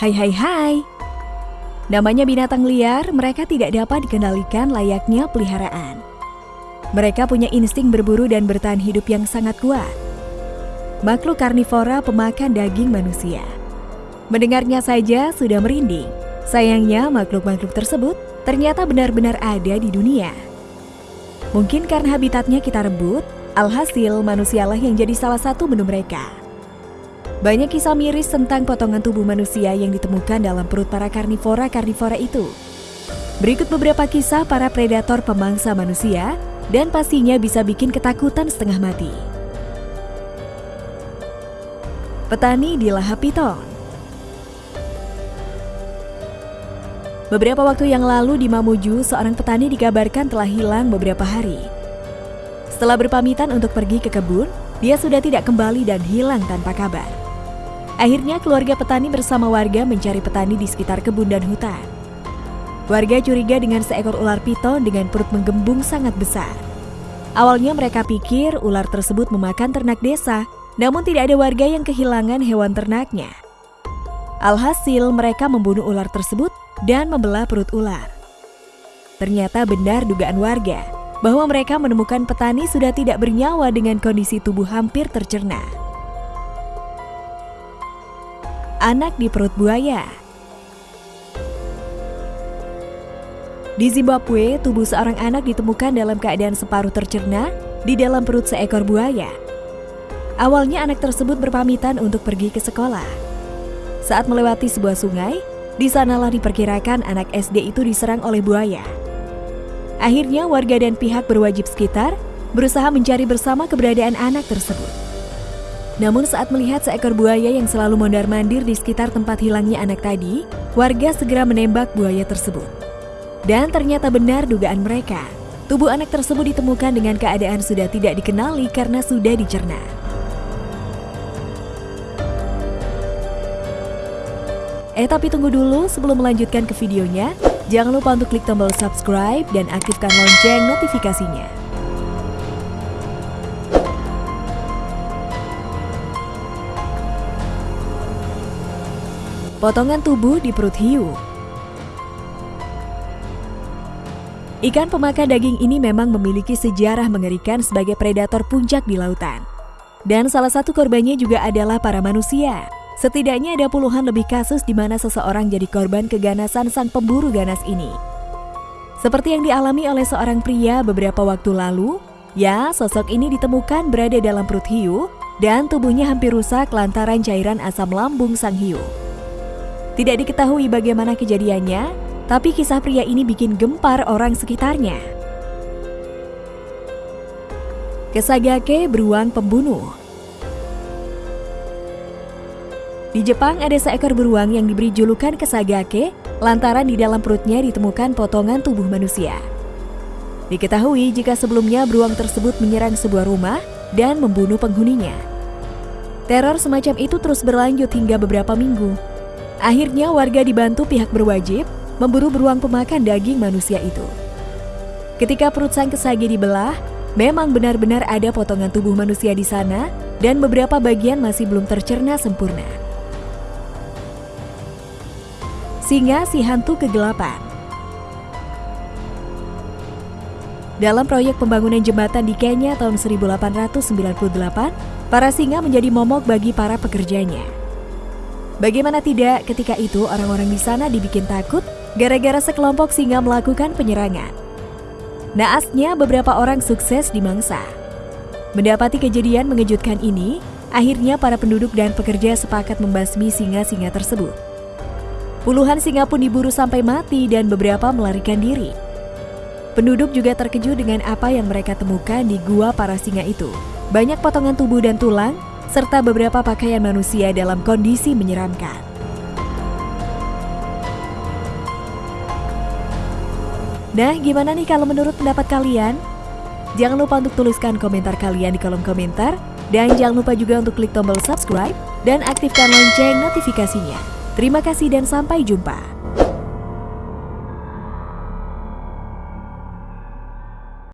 Hai hai hai. Namanya binatang liar, mereka tidak dapat dikendalikan layaknya peliharaan. Mereka punya insting berburu dan bertahan hidup yang sangat kuat. Makhluk karnivora pemakan daging manusia. Mendengarnya saja sudah merinding. Sayangnya makhluk-makhluk tersebut ternyata benar-benar ada di dunia. Mungkin karena habitatnya kita rebut, alhasil manusialah yang jadi salah satu menu mereka. Banyak kisah miris tentang potongan tubuh manusia yang ditemukan dalam perut para karnivora-karnivora itu. Berikut beberapa kisah para predator pemangsa manusia dan pastinya bisa bikin ketakutan setengah mati. Petani di Lahap Piton Beberapa waktu yang lalu di Mamuju, seorang petani dikabarkan telah hilang beberapa hari. Setelah berpamitan untuk pergi ke kebun, dia sudah tidak kembali dan hilang tanpa kabar. Akhirnya keluarga petani bersama warga mencari petani di sekitar kebun dan hutan. Warga curiga dengan seekor ular piton dengan perut menggembung sangat besar. Awalnya mereka pikir ular tersebut memakan ternak desa, namun tidak ada warga yang kehilangan hewan ternaknya. Alhasil mereka membunuh ular tersebut dan membelah perut ular. Ternyata benar dugaan warga bahwa mereka menemukan petani sudah tidak bernyawa dengan kondisi tubuh hampir tercerna anak di perut buaya. Di Zimbabwe, tubuh seorang anak ditemukan dalam keadaan separuh tercerna di dalam perut seekor buaya. Awalnya anak tersebut berpamitan untuk pergi ke sekolah. Saat melewati sebuah sungai, di sanalah diperkirakan anak SD itu diserang oleh buaya. Akhirnya warga dan pihak berwajib sekitar berusaha mencari bersama keberadaan anak tersebut. Namun saat melihat seekor buaya yang selalu mondar-mandir di sekitar tempat hilangnya anak tadi, warga segera menembak buaya tersebut. Dan ternyata benar dugaan mereka. Tubuh anak tersebut ditemukan dengan keadaan sudah tidak dikenali karena sudah dicerna. Eh tapi tunggu dulu sebelum melanjutkan ke videonya, jangan lupa untuk klik tombol subscribe dan aktifkan lonceng notifikasinya. Potongan tubuh di perut hiu. Ikan pemakan daging ini memang memiliki sejarah mengerikan sebagai predator puncak di lautan. Dan salah satu korbannya juga adalah para manusia. Setidaknya ada puluhan lebih kasus di mana seseorang jadi korban keganasan sang pemburu ganas ini. Seperti yang dialami oleh seorang pria beberapa waktu lalu, ya sosok ini ditemukan berada dalam perut hiu dan tubuhnya hampir rusak lantaran cairan asam lambung sang hiu. Tidak diketahui bagaimana kejadiannya, tapi kisah pria ini bikin gempar orang sekitarnya. Kesagake beruang pembunuh Di Jepang ada seekor beruang yang diberi julukan Kesagake lantaran di dalam perutnya ditemukan potongan tubuh manusia. Diketahui jika sebelumnya beruang tersebut menyerang sebuah rumah dan membunuh penghuninya. Teror semacam itu terus berlanjut hingga beberapa minggu Akhirnya warga dibantu pihak berwajib memburu beruang pemakan daging manusia itu. Ketika perut sang kesagi dibelah, memang benar-benar ada potongan tubuh manusia di sana dan beberapa bagian masih belum tercerna sempurna. Singa si hantu kegelapan Dalam proyek pembangunan jembatan di Kenya tahun 1898, para singa menjadi momok bagi para pekerjanya. Bagaimana tidak ketika itu orang-orang di sana dibikin takut gara-gara sekelompok singa melakukan penyerangan. Naasnya beberapa orang sukses dimangsa. Mendapati kejadian mengejutkan ini, akhirnya para penduduk dan pekerja sepakat membasmi singa-singa tersebut. Puluhan singa pun diburu sampai mati dan beberapa melarikan diri. Penduduk juga terkejut dengan apa yang mereka temukan di gua para singa itu. Banyak potongan tubuh dan tulang serta beberapa pakaian manusia dalam kondisi menyeramkan. Nah, gimana nih kalau menurut pendapat kalian? Jangan lupa untuk tuliskan komentar kalian di kolom komentar. Dan jangan lupa juga untuk klik tombol subscribe dan aktifkan lonceng notifikasinya. Terima kasih dan sampai jumpa.